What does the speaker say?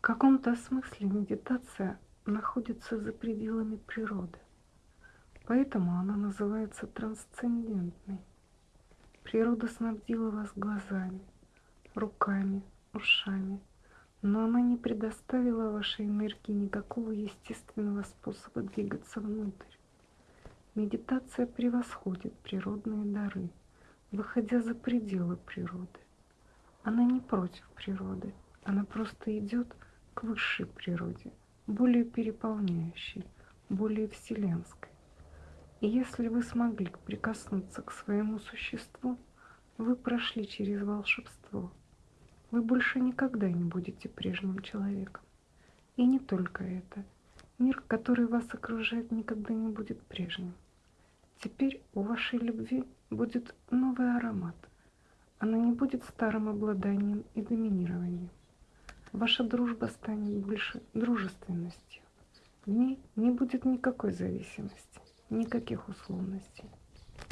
каком-то смысле медитация находится за пределами природы. Поэтому она называется трансцендентной. Природа снабдила вас глазами, руками, ушами, но она не предоставила вашей энергии никакого естественного способа двигаться внутрь. Медитация превосходит природные дары, выходя за пределы природы. Она не против природы, она просто идет высшей природе, более переполняющей, более вселенской. И если вы смогли прикоснуться к своему существу, вы прошли через волшебство. Вы больше никогда не будете прежним человеком. И не только это. Мир, который вас окружает, никогда не будет прежним. Теперь у вашей любви будет новый аромат. Она не будет старым обладанием и доминированием. Ваша дружба станет больше дружественностью. В ней не будет никакой зависимости, никаких условностей.